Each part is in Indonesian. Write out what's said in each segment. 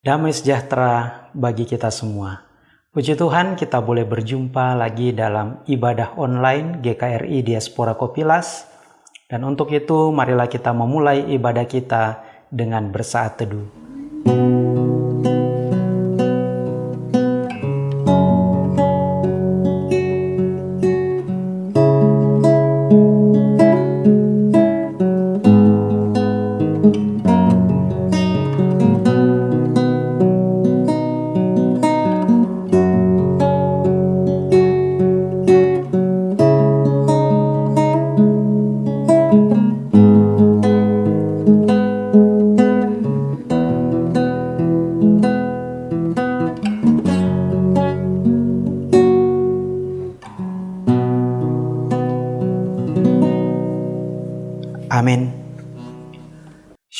Damai sejahtera bagi kita semua. Puji Tuhan kita boleh berjumpa lagi dalam ibadah online GKRI Diaspora Kopilas. Dan untuk itu marilah kita memulai ibadah kita dengan bersaat teduh.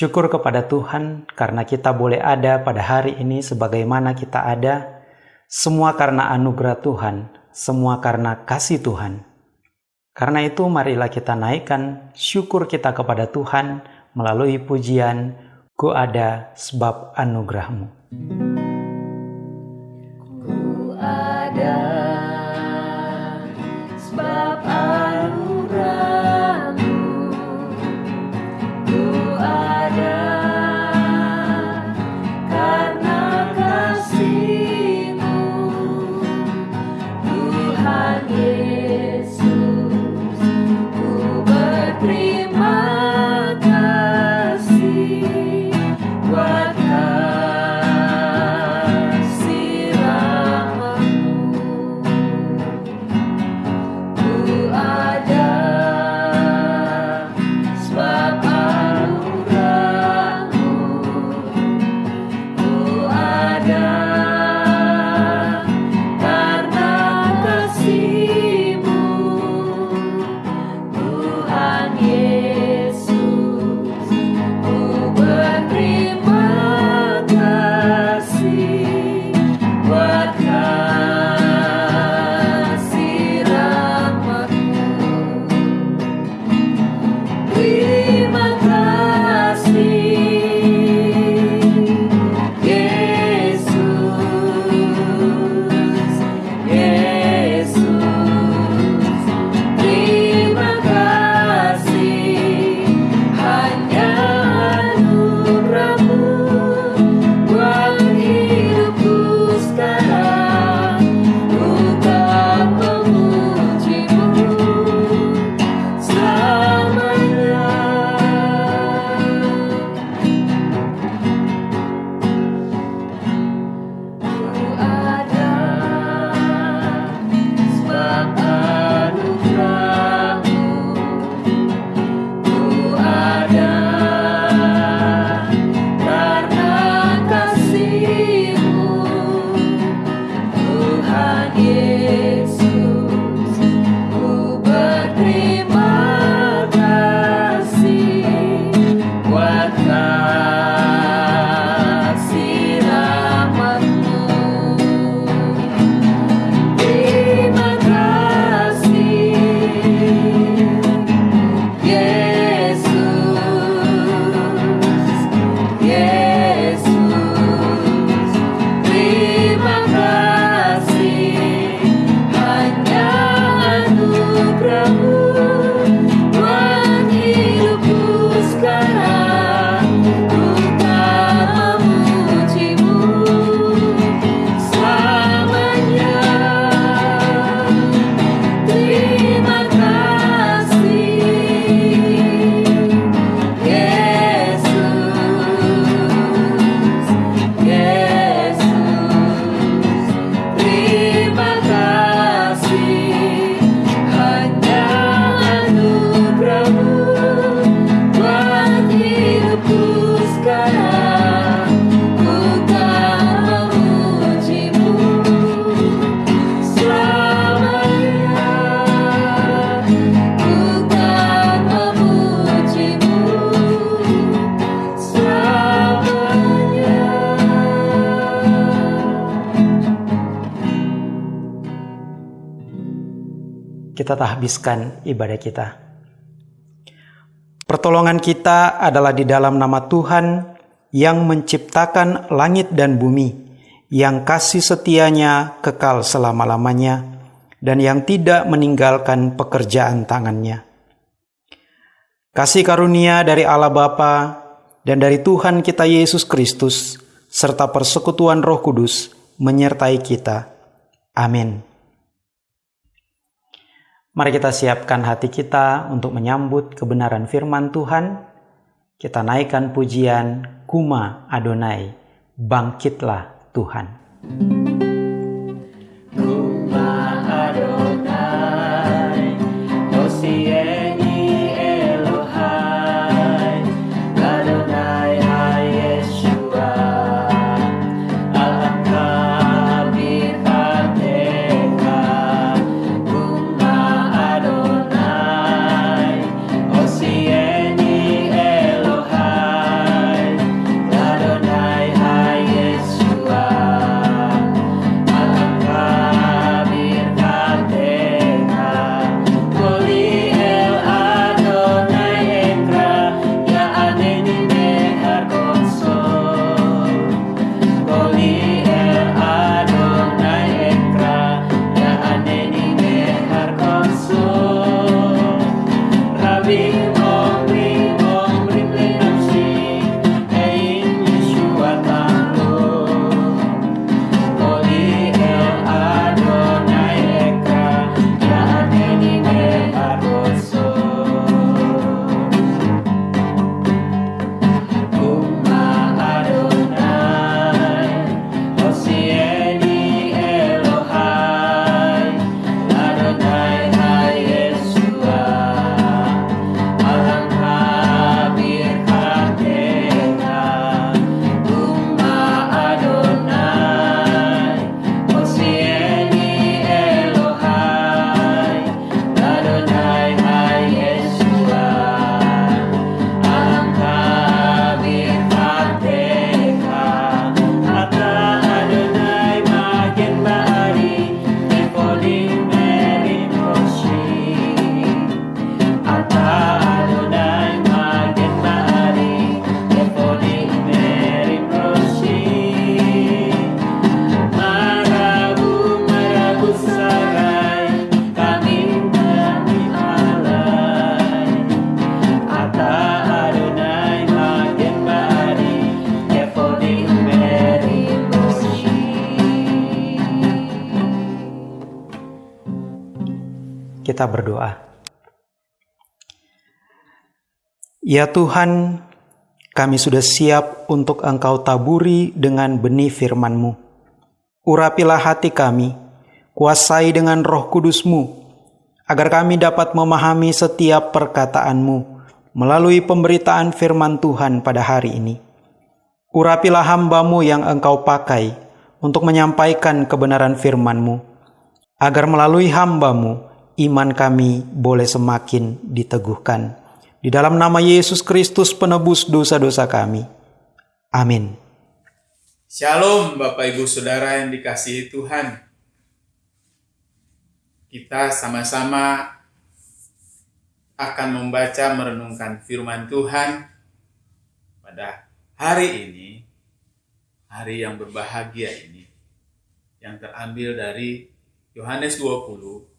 Syukur kepada Tuhan karena kita boleh ada pada hari ini sebagaimana kita ada. Semua karena anugerah Tuhan, semua karena kasih Tuhan. Karena itu marilah kita naikkan syukur kita kepada Tuhan melalui pujian Ku ada sebab anugerahmu. Ku Kita habiskan ibadah kita. Pertolongan kita adalah di dalam nama Tuhan yang menciptakan langit dan bumi, yang kasih setianya kekal selama-lamanya, dan yang tidak meninggalkan pekerjaan tangannya. Kasih karunia dari Allah Bapa dan dari Tuhan kita Yesus Kristus, serta persekutuan Roh Kudus menyertai kita. Amin. Mari kita siapkan hati kita untuk menyambut kebenaran firman Tuhan. Kita naikkan pujian Kuma Adonai, bangkitlah Tuhan. Kuma Kita berdoa. Ya Tuhan, kami sudah siap untuk Engkau taburi dengan benih firman-Mu. Urapilah hati kami, kuasai dengan roh kudus-Mu, agar kami dapat memahami setiap perkataan-Mu melalui pemberitaan firman Tuhan pada hari ini. Urapilah hamba-Mu yang Engkau pakai untuk menyampaikan kebenaran firman-Mu, agar melalui hamba-Mu iman kami boleh semakin diteguhkan. Di dalam nama Yesus Kristus penebus dosa-dosa kami. Amin. Shalom Bapak Ibu Saudara yang dikasihi Tuhan. Kita sama-sama akan membaca merenungkan firman Tuhan pada hari ini, hari yang berbahagia ini, yang terambil dari Yohanes 20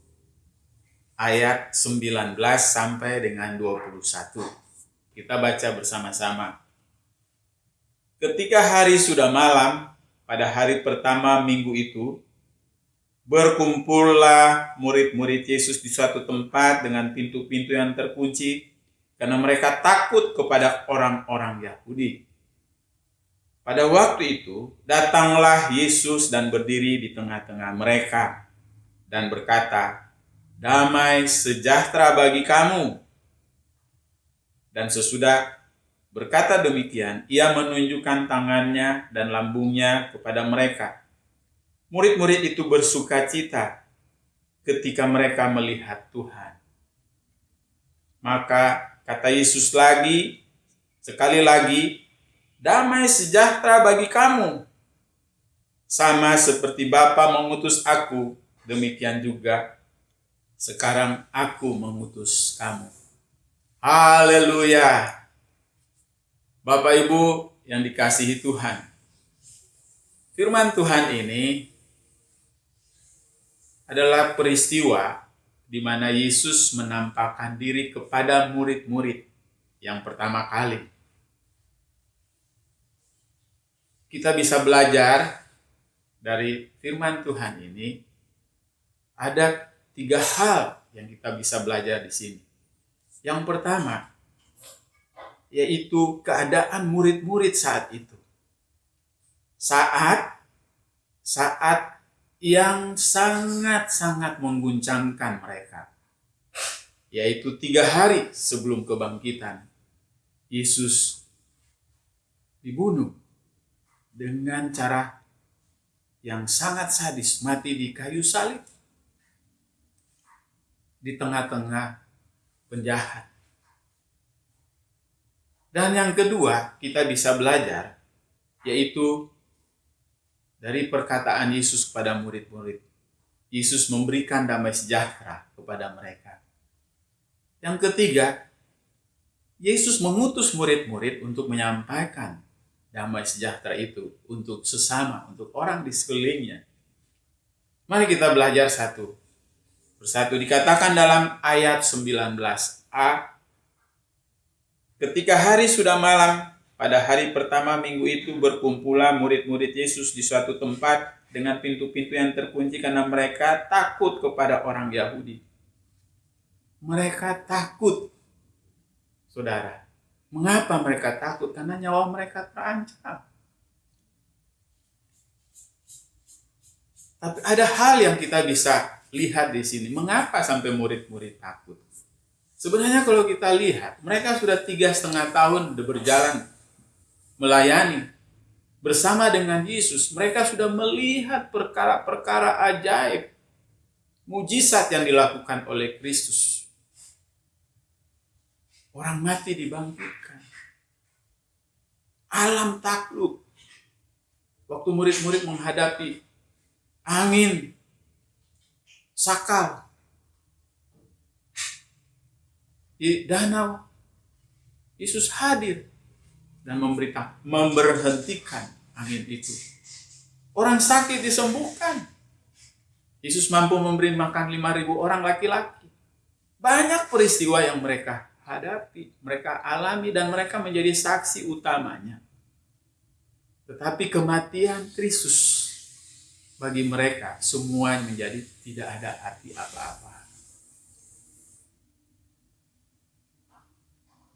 ayat 19 sampai dengan 21. Kita baca bersama-sama. Ketika hari sudah malam, pada hari pertama minggu itu, berkumpullah murid-murid Yesus di suatu tempat dengan pintu-pintu yang terkunci, karena mereka takut kepada orang-orang Yahudi. Pada waktu itu, datanglah Yesus dan berdiri di tengah-tengah mereka dan berkata, "Damai sejahtera bagi kamu." Dan sesudah berkata demikian, ia menunjukkan tangannya dan lambungnya kepada mereka. Murid-murid itu bersuka cita ketika mereka melihat Tuhan. Maka kata Yesus lagi, sekali lagi, damai sejahtera bagi kamu. Sama seperti Bapa mengutus aku, demikian juga sekarang aku mengutus kamu. Haleluya. Bapak Ibu yang dikasihi Tuhan. Firman Tuhan ini adalah peristiwa di mana Yesus menampakkan diri kepada murid-murid yang pertama kali. Kita bisa belajar dari firman Tuhan ini ada tiga hal yang kita bisa belajar di sini. Yang pertama, yaitu keadaan murid-murid saat itu. Saat saat yang sangat-sangat mengguncangkan mereka. Yaitu tiga hari sebelum kebangkitan. Yesus dibunuh dengan cara yang sangat sadis, mati di kayu salib. Di tengah-tengah penjahat. Dan yang kedua, kita bisa belajar, yaitu dari perkataan Yesus kepada murid-murid. Yesus memberikan damai sejahtera kepada mereka. Yang ketiga, Yesus mengutus murid-murid untuk menyampaikan damai sejahtera itu untuk sesama, untuk orang di sekelilingnya. Mari kita belajar satu persatu. Dikatakan dalam ayat 19a, ketika hari sudah malam, pada hari pertama minggu itu berkumpulah murid-murid Yesus di suatu tempat dengan pintu-pintu yang terkunci karena mereka takut kepada orang Yahudi. Mereka takut, saudara. Mengapa mereka takut? Karena nyawa mereka terancam. Tapi ada hal yang kita bisa lihat di sini. Mengapa sampai murid-murid takut? Sebenarnya kalau kita lihat, mereka sudah tiga setengah tahun berjalan melayani bersama dengan Yesus. Mereka sudah melihat perkara-perkara ajaib, mujizat yang dilakukan oleh Kristus. Orang mati dibangkitkan. Alam takluk. Waktu murid-murid menghadapi angin, sakal, di danau, Yesus hadir dan memberitahu, memberhentikan angin itu. Orang sakit disembuhkan. Yesus mampu memberi makan 5.000 orang laki-laki. Banyak peristiwa yang mereka hadapi, mereka alami dan mereka menjadi saksi utamanya. Tetapi kematian Kristus bagi mereka semua menjadi tidak ada arti apa-apa.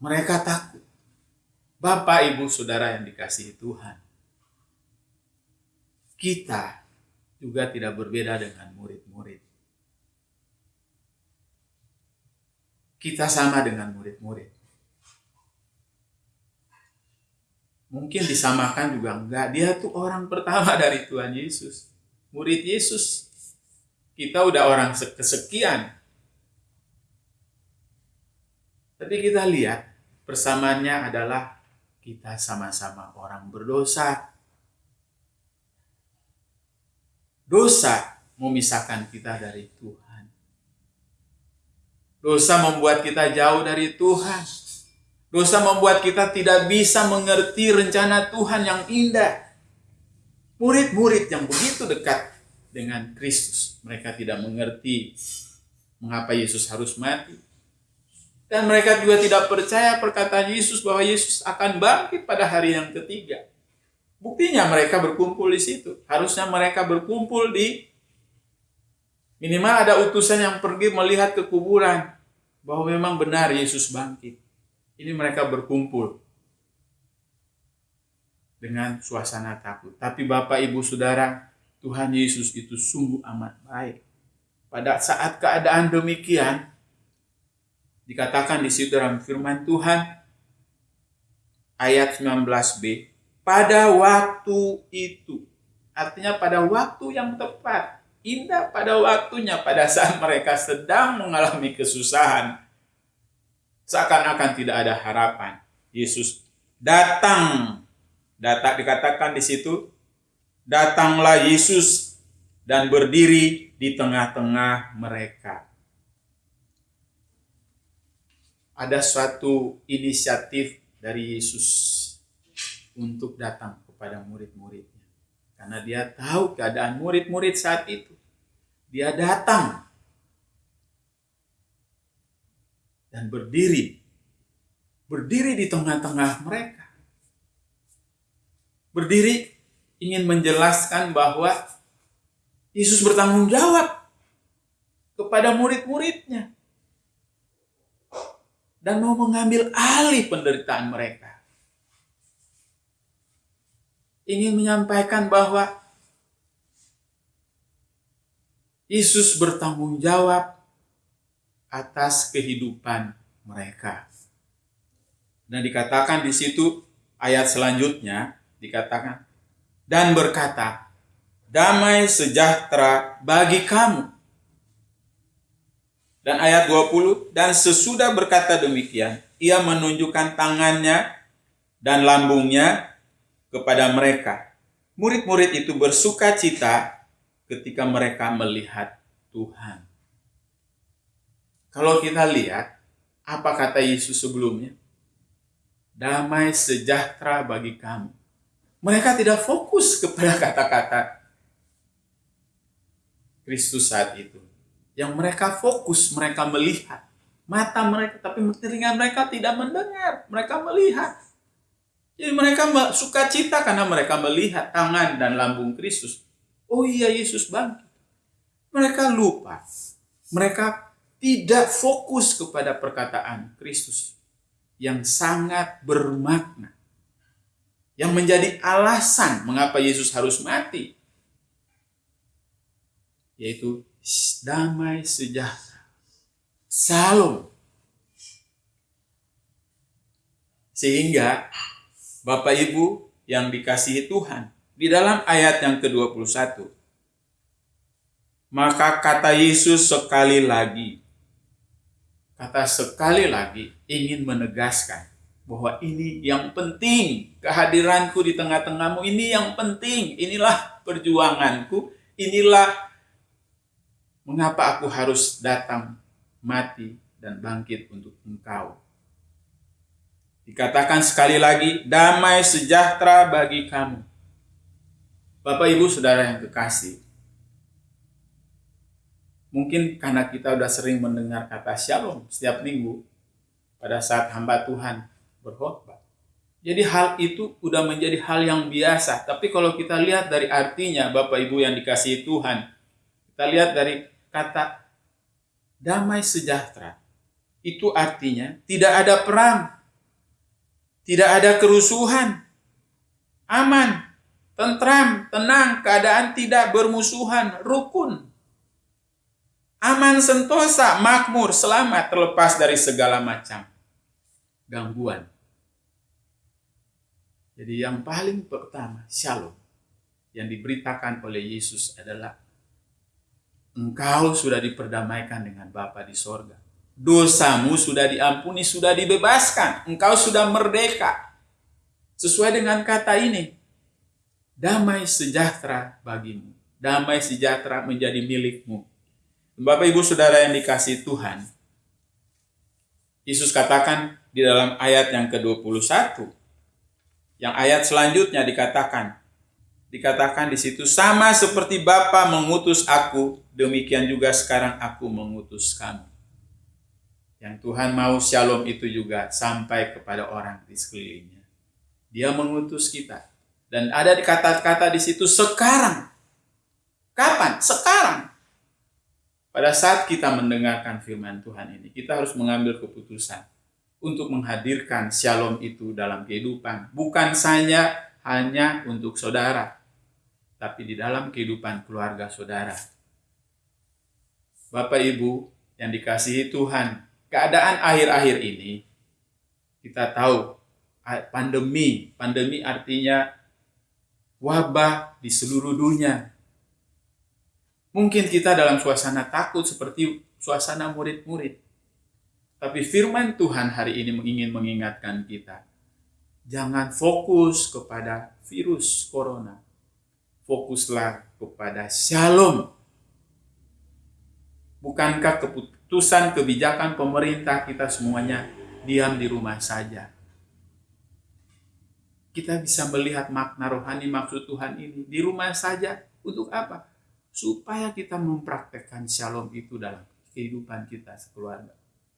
Mereka takut. Bapak, Ibu, Saudara yang dikasihi Tuhan. Kita juga tidak berbeda dengan murid-murid. Kita sama dengan murid-murid. Mungkin disamakan juga enggak. Dia tuh orang pertama dari Tuhan Yesus. Murid Yesus. Kita udah orang kesekian. Tapi kita lihat persamaannya adalah kita sama-sama orang berdosa. Dosa memisahkan kita dari Tuhan. Dosa membuat kita jauh dari Tuhan. Dosa membuat kita tidak bisa mengerti rencana Tuhan yang indah. Murid-murid yang begitu dekat dengan Kristus, mereka tidak mengerti mengapa Yesus harus mati dan mereka juga tidak percaya perkataan Yesus bahwa Yesus akan bangkit pada hari yang ketiga. Buktinya mereka berkumpul di situ. Harusnya mereka berkumpul di minimal ada utusan yang pergi melihat ke kuburan bahwa memang benar Yesus bangkit. Ini mereka berkumpul dengan suasana takut. Tapi Bapak, Ibu, Saudara, Tuhan Yesus itu sungguh amat baik. Pada saat keadaan demikian, Dikatakan di situ dalam firman Tuhan ayat 19b, pada waktu itu. Artinya pada waktu yang tepat, indah pada waktunya pada saat mereka sedang mengalami kesusahan. Seakan-akan tidak ada harapan. Yesus datang. Datang dikatakan di situ, datanglah Yesus dan berdiri di tengah-tengah mereka ada suatu inisiatif dari Yesus. untuk datang kepada murid-muridnya. Karena dia tahu keadaan murid-murid saat itu. Dia datang dan berdiri. Berdiri di tengah-tengah mereka. Berdiri ingin menjelaskan bahwa Yesus bertanggung jawab kepada murid-muridnya dan mau mengambil alih penderitaan mereka. Ingin menyampaikan bahwa Yesus bertanggung jawab atas kehidupan mereka. Dan dikatakan di situ ayat selanjutnya dikatakan dan berkata, damai sejahtera bagi kamu. Dan ayat 20, dan sesudah berkata demikian, ia menunjukkan tangannya dan lambungnya kepada mereka. Murid-murid itu bersuka cita ketika mereka melihat Tuhan. Kalau kita lihat, apa kata Yesus sebelumnya? Damai sejahtera bagi kamu. Mereka tidak fokus kepada kata-kata Kristus saat itu. Yang mereka fokus, mereka melihat. Mata mereka, tapi telinga mereka tidak mendengar. Mereka melihat. Jadi mereka suka cita karena mereka melihat tangan dan lambung Kristus. Oh iya Yesus bangkit. Mereka lupa. Mereka tidak fokus kepada perkataan Kristus yang sangat bermakna. Yang menjadi alasan mengapa Yesus harus mati. Yaitu damai sejahtera. Salam. Sehingga Bapak Ibu yang dikasihi Tuhan, di dalam ayat yang ke-21, maka kata Yesus sekali lagi, kata sekali lagi ingin menegaskan bahwa ini yang penting, kehadiranku di tengah-tengahmu ini yang penting, inilah perjuanganku, inilah mengapa aku harus datang, mati, dan bangkit untuk engkau. Dikatakan sekali lagi, damai sejahtera bagi kamu. Bapak Ibu Saudara yang kekasih, mungkin karena kita sudah sering mendengar kata shalom setiap minggu pada saat hamba Tuhan berkhotbah. Jadi hal itu sudah menjadi hal yang biasa. Tapi kalau kita lihat dari artinya Bapak Ibu yang dikasihi Tuhan, kita lihat dari kata damai sejahtera. Itu artinya tidak ada perang, tidak ada kerusuhan, aman, tentram, tenang, keadaan tidak bermusuhan, rukun. Aman sentosa, makmur, selamat, terlepas dari segala macam gangguan. Jadi yang paling pertama, shalom, yang diberitakan oleh Yesus adalah engkau sudah diperdamaikan dengan Bapa di sorga dosamu sudah diampuni, sudah dibebaskan, engkau sudah merdeka. Sesuai dengan kata ini, damai sejahtera bagimu, damai sejahtera menjadi milikmu. Bapak Ibu Saudara yang dikasih Tuhan, Yesus katakan di dalam ayat yang ke-21, yang ayat selanjutnya dikatakan, dikatakan di situ sama seperti Bapa mengutus aku, demikian juga sekarang aku mengutus kamu. Yang Tuhan mau shalom itu juga sampai kepada orang di sekelilingnya. Dia mengutus kita. Dan ada kata-kata di situ sekarang. Kapan? Sekarang. Pada saat kita mendengarkan firman Tuhan ini, kita harus mengambil keputusan untuk menghadirkan shalom itu dalam kehidupan. Bukan saja hanya untuk saudara, tapi di dalam kehidupan keluarga saudara. Bapak Ibu yang dikasihi Tuhan, keadaan akhir-akhir ini kita tahu pandemi, pandemi artinya wabah di seluruh dunia. Mungkin kita dalam suasana takut seperti suasana murid-murid. Tapi firman Tuhan hari ini ingin mengingatkan kita. Jangan fokus kepada virus corona. Fokuslah kepada shalom. Bukankah keputusan kebijakan pemerintah kita semuanya diam di rumah saja. kita bisa melihat makna rohani maksud Tuhan ini di rumah saja. Untuk apa? Supaya kita mempraktekkan shalom itu dalam kehidupan kita sekeluarga.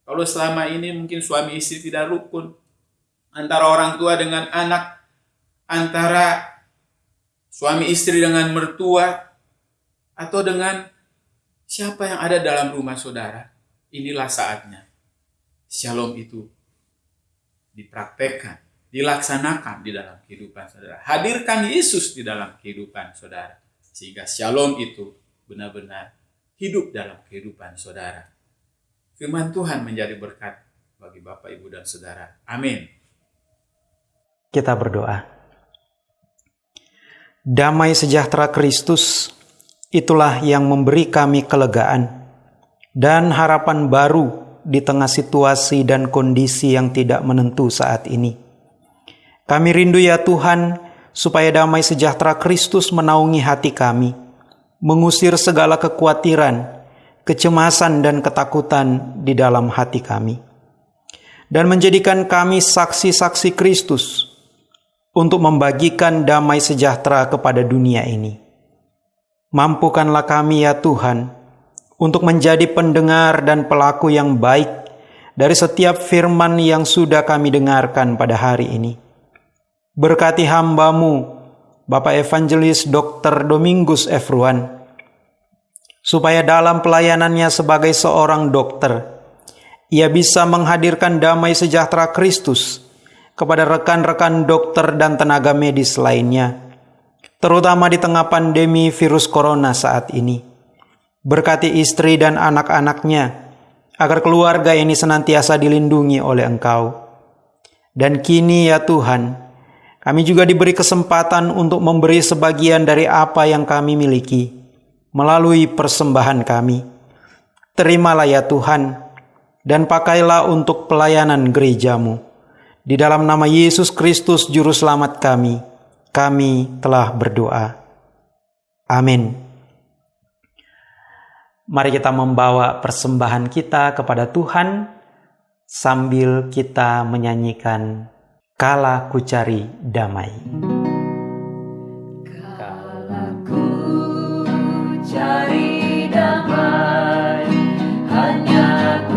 Kalau selama ini mungkin suami istri tidak rukun, antara orang tua dengan anak, antara suami istri dengan mertua, atau dengan siapa yang ada dalam rumah saudara, inilah saatnya. Shalom itu dipraktekkan, dilaksanakan di dalam kehidupan saudara. Hadirkan Yesus di dalam kehidupan saudara. Sehingga shalom itu benar-benar hidup dalam kehidupan saudara. Firman Tuhan menjadi berkat bagi Bapak, Ibu, dan Saudara. Amin. Kita berdoa. Damai sejahtera Kristus itulah yang memberi kami kelegaan dan harapan baru di tengah situasi dan kondisi yang tidak menentu saat ini. Kami rindu ya Tuhan, supaya damai sejahtera Kristus menaungi hati kami, mengusir segala kekhawatiran, kecemasan, dan ketakutan di dalam hati kami, dan menjadikan kami saksi-saksi Kristus untuk membagikan damai sejahtera kepada dunia ini. Mampukanlah kami ya Tuhan, untuk menjadi pendengar dan pelaku yang baik dari setiap firman yang sudah kami dengarkan pada hari ini. Berkati hambamu, Bapak Evangelis Dr. Domingus Efruan, supaya dalam pelayanannya sebagai seorang dokter, ia bisa menghadirkan damai sejahtera Kristus kepada rekan-rekan dokter dan tenaga medis lainnya, terutama di tengah pandemi virus corona saat ini. Berkati istri dan anak-anaknya, agar keluarga ini senantiasa dilindungi oleh Engkau. Dan kini ya Tuhan, kami juga diberi kesempatan untuk memberi sebagian dari apa yang kami miliki melalui persembahan kami. Terimalah ya Tuhan, dan pakailah untuk pelayanan gerejamu. Di dalam nama Yesus Kristus Juru Selamat kami, kami telah berdoa. Amin. Mari kita membawa persembahan kita kepada Tuhan sambil kita menyanyikan Kala ku cari damai. Cari damai hanya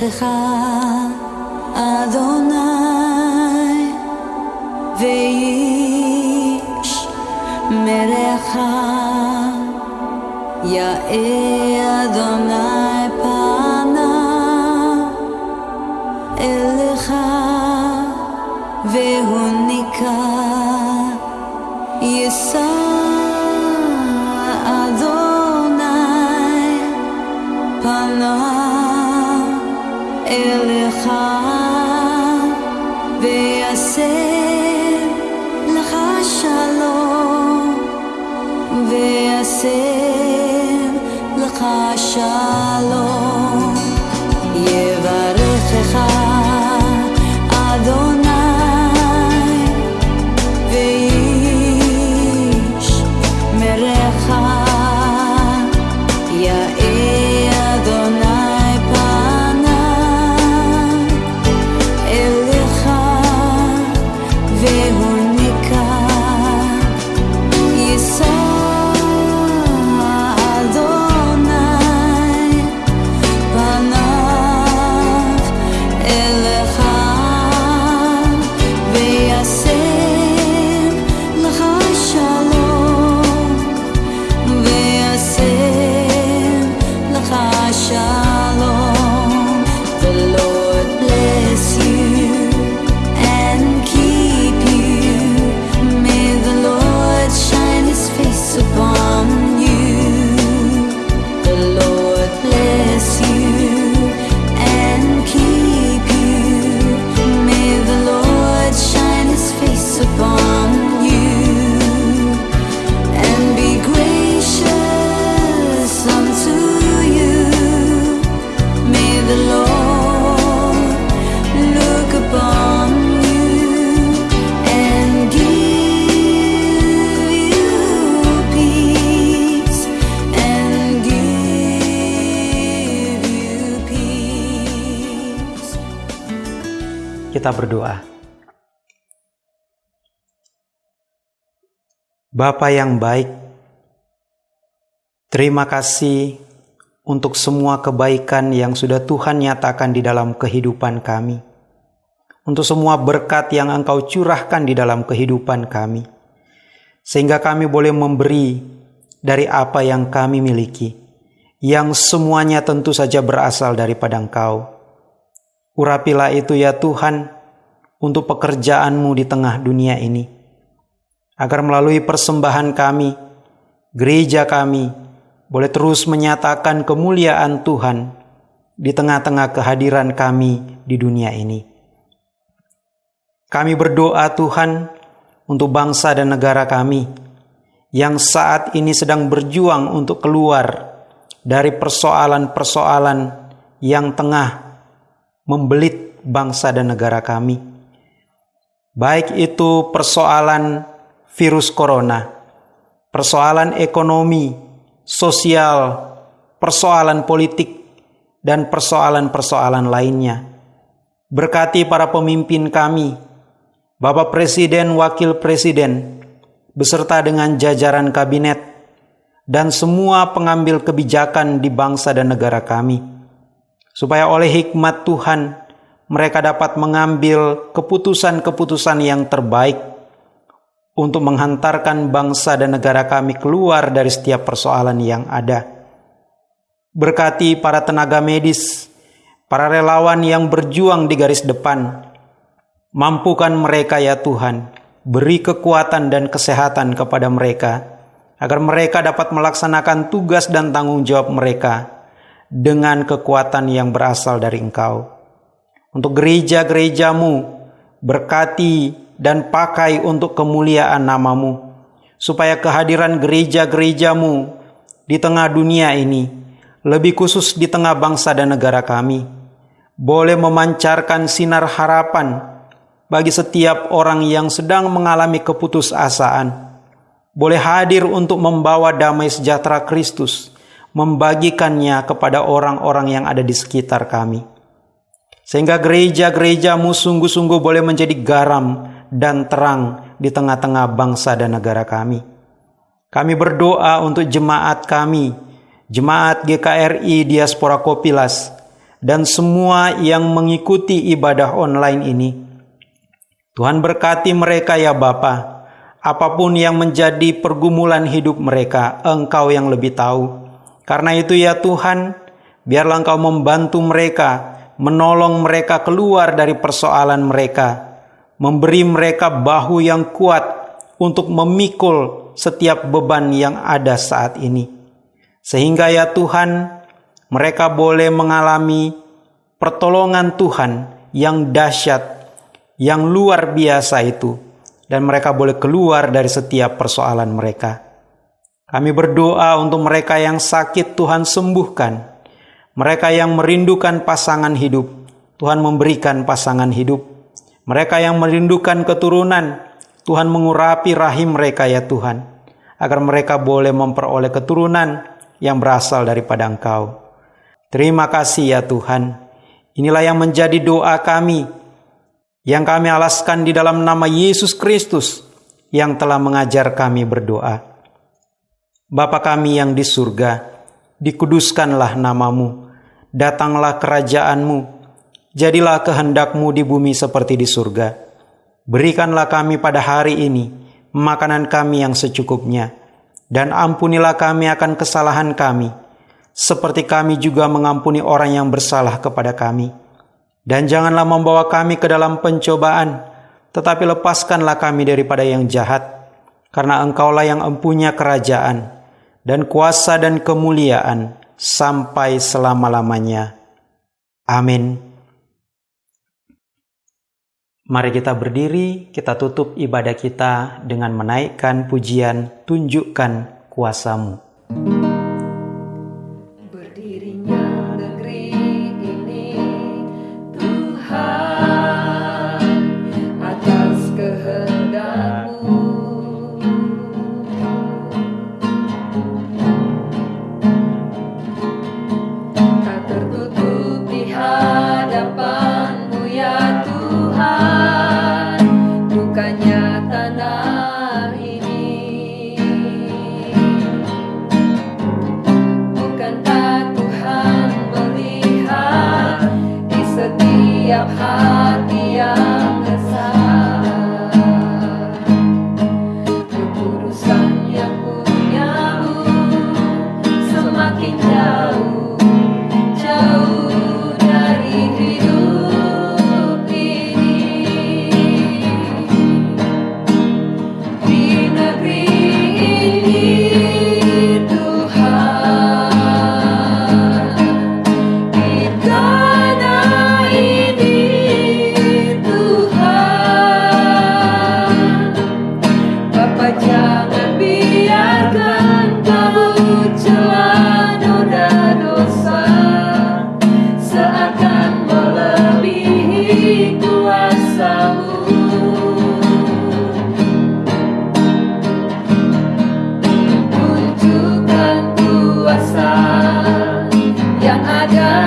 שכחה Kita berdoa. Bapa yang baik, terima kasih untuk semua kebaikan yang sudah Tuhan nyatakan di dalam kehidupan kami. Untuk semua berkat yang Engkau curahkan di dalam kehidupan kami. Sehingga kami boleh memberi dari apa yang kami miliki. Yang semuanya tentu saja berasal daripada Engkau. Urapilah itu ya Tuhan untuk pekerjaanmu di tengah dunia ini. Agar melalui persembahan kami, gereja kami boleh terus menyatakan kemuliaan Tuhan di tengah-tengah kehadiran kami di dunia ini. Kami berdoa Tuhan untuk bangsa dan negara kami yang saat ini sedang berjuang untuk keluar dari persoalan-persoalan yang tengah membelit bangsa dan negara kami. Baik itu persoalan virus corona, persoalan ekonomi, sosial, persoalan politik, dan persoalan-persoalan lainnya. Berkati para pemimpin kami, Bapak Presiden, Wakil Presiden, beserta dengan jajaran kabinet, dan semua pengambil kebijakan di bangsa dan negara kami, supaya oleh hikmat Tuhan mereka dapat mengambil keputusan-keputusan yang terbaik untuk menghantarkan bangsa dan negara kami keluar dari setiap persoalan yang ada. Berkati para tenaga medis, para relawan yang berjuang di garis depan, mampukan mereka ya Tuhan, beri kekuatan dan kesehatan kepada mereka, agar mereka dapat melaksanakan tugas dan tanggung jawab mereka dengan kekuatan yang berasal dari Engkau. Untuk gereja-gerejamu, berkati dan pakai untuk kemuliaan namamu, supaya kehadiran gereja-gerejamu di tengah dunia ini, lebih khusus di tengah bangsa dan negara kami, boleh memancarkan sinar harapan bagi setiap orang yang sedang mengalami keputusasaan, boleh hadir untuk membawa damai sejahtera Kristus, membagikannya kepada orang-orang yang ada di sekitar kami. Sehingga gereja-gerejamu sungguh-sungguh boleh menjadi garam dan terang di tengah-tengah bangsa dan negara kami. Kami berdoa untuk jemaat kami, jemaat GKRI Diaspora Kopilas, dan semua yang mengikuti ibadah online ini. Tuhan berkati mereka ya Bapa. Apa pun yang menjadi pergumulan hidup mereka, Engkau yang lebih tahu. Karena itu ya Tuhan, biarlah Engkau membantu mereka, menolong mereka keluar dari persoalan mereka, memberi mereka bahu yang kuat untuk memikul setiap beban yang ada saat ini. Sehingga ya Tuhan, mereka boleh mengalami pertolongan Tuhan yang dahsyat, yang luar biasa itu, dan mereka boleh keluar dari setiap persoalan mereka. Kami berdoa untuk mereka yang sakit, Tuhan sembuhkan. Mereka yang merindukan pasangan hidup, Tuhan memberikan pasangan hidup. Mereka yang merindukan keturunan, Tuhan mengurapi rahim mereka ya Tuhan, agar mereka boleh memperoleh keturunan yang berasal daripada Engkau. Terima kasih ya Tuhan. Inilah yang menjadi doa kami yang kami alaskan di dalam nama Yesus Kristus yang telah mengajar kami berdoa. Bapa kami yang di surga, dikuduskanlah namamu, datanglah kerajaanmu, jadilah kehendakmu di bumi seperti di surga. Berikanlah kami pada hari ini makanan kami yang secukupnya, dan ampunilah kami akan kesalahan kami, seperti kami juga mengampuni orang yang bersalah kepada kami dan janganlah membawa kami ke dalam pencobaan, tetapi lepaskanlah kami daripada yang jahat, karena Engkaulah yang empunya kerajaan, dan kuasa dan kemuliaan sampai selama-lamanya. Amin. Mari kita berdiri, kita tutup ibadah kita dengan menaikkan pujian, tunjukkan kuasamu.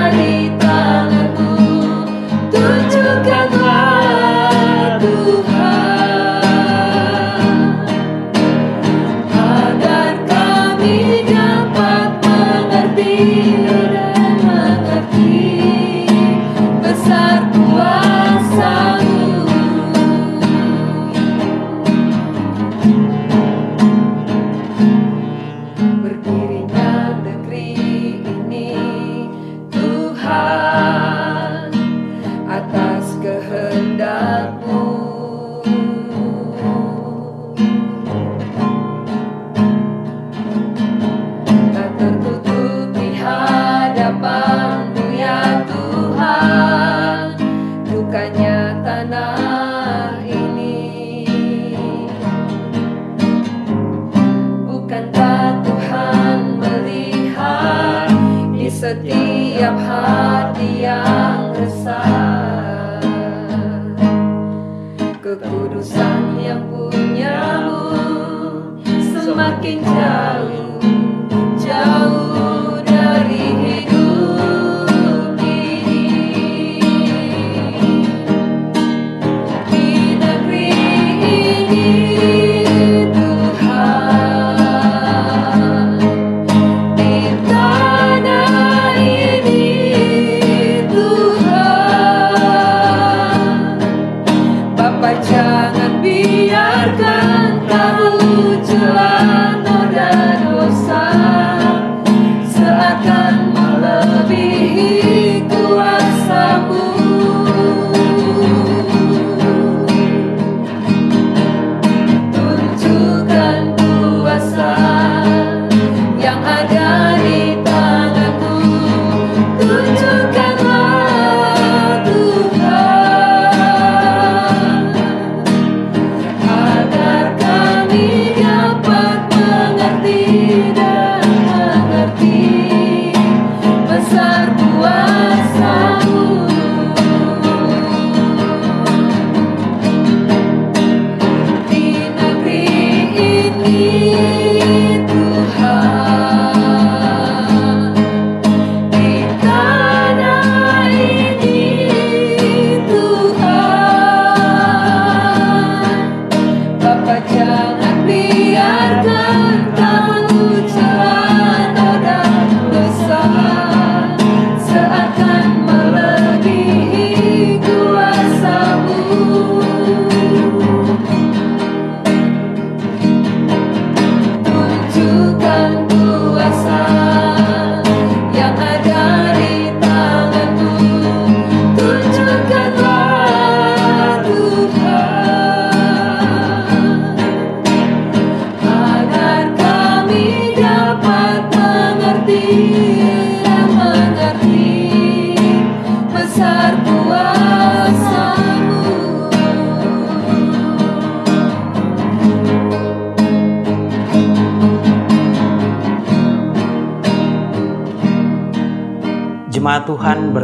Ada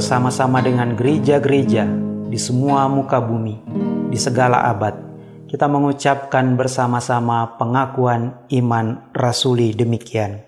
bersama-sama dengan gereja-gereja di semua muka bumi, di segala abad, kita mengucapkan bersama-sama pengakuan iman rasuli demikian.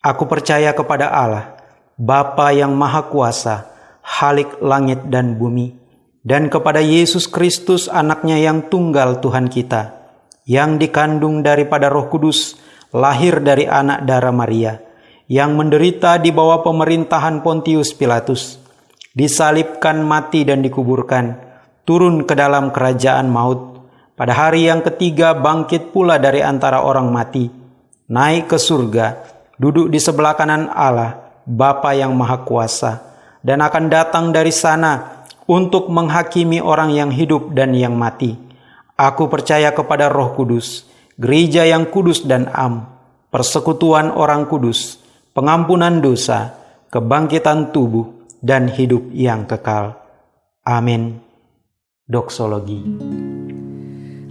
Aku percaya kepada Allah, Bapa yang Maha Kuasa, Halik langit dan bumi, dan kepada Yesus Kristus anaknya yang tunggal Tuhan kita, yang dikandung daripada roh kudus, lahir dari anak darah Maria, yang menderita di bawah pemerintahan Pontius Pilatus, disalibkan mati dan dikuburkan, turun ke dalam kerajaan maut, pada hari yang ketiga bangkit pula dari antara orang mati, naik ke surga, duduk di sebelah kanan Allah, Bapa yang Maha Kuasa, dan akan datang dari sana untuk menghakimi orang yang hidup dan yang mati. Aku percaya kepada Roh Kudus, gereja yang kudus dan am, persekutuan orang kudus, pengampunan dosa, kebangkitan tubuh, dan hidup yang kekal. Amin. Doksologi.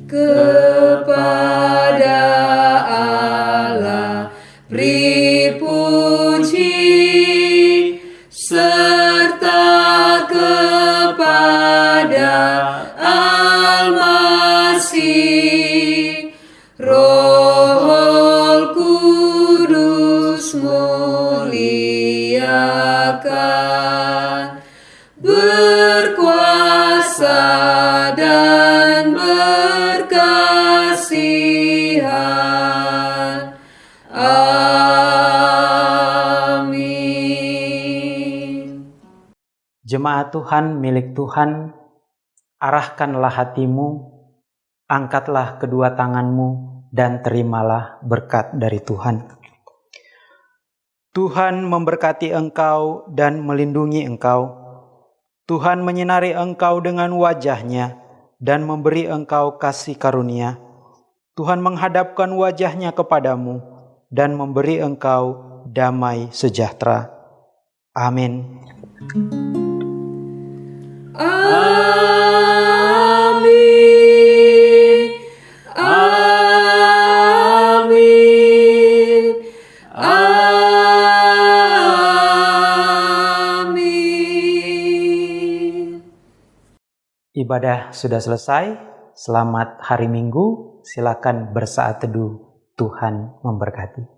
kepada Allah muliakan berkuasa dan berkasihan. Amin. Jemaat Tuhan milik Tuhan, arahkanlah hatimu, angkatlah kedua tanganmu, dan terimalah berkat dari Tuhan. Tuhan memberkati engkau dan melindungi engkau. Tuhan menyinari engkau dengan wajahnya dan memberi engkau kasih karunia. Tuhan menghadapkan wajahnya kepadamu dan memberi engkau damai sejahtera. Amin. Amin. Ibadah sudah selesai. Selamat hari Minggu. Silakan bersaat teduh. Tuhan memberkati.